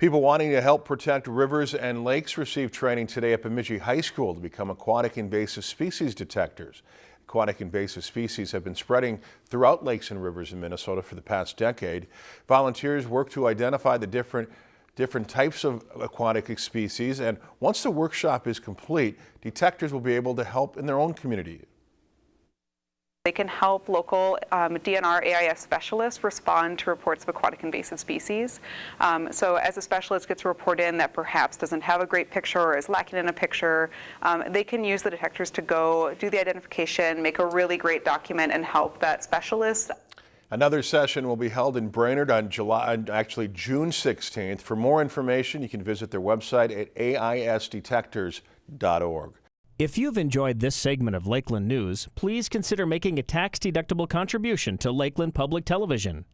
People wanting to help protect rivers and lakes receive training today at Bemidji High School to become aquatic invasive species detectors. Aquatic invasive species have been spreading throughout lakes and rivers in Minnesota for the past decade. Volunteers work to identify the different different types of aquatic species and once the workshop is complete, detectors will be able to help in their own community. They can help local um, DNR AIS specialists respond to reports of aquatic invasive species. Um, so as a specialist gets a report in that perhaps doesn't have a great picture or is lacking in a picture, um, they can use the detectors to go do the identification, make a really great document and help that specialist. Another session will be held in Brainerd on July, actually June 16th. For more information, you can visit their website at aisdetectors.org. If you've enjoyed this segment of Lakeland News, please consider making a tax-deductible contribution to Lakeland Public Television.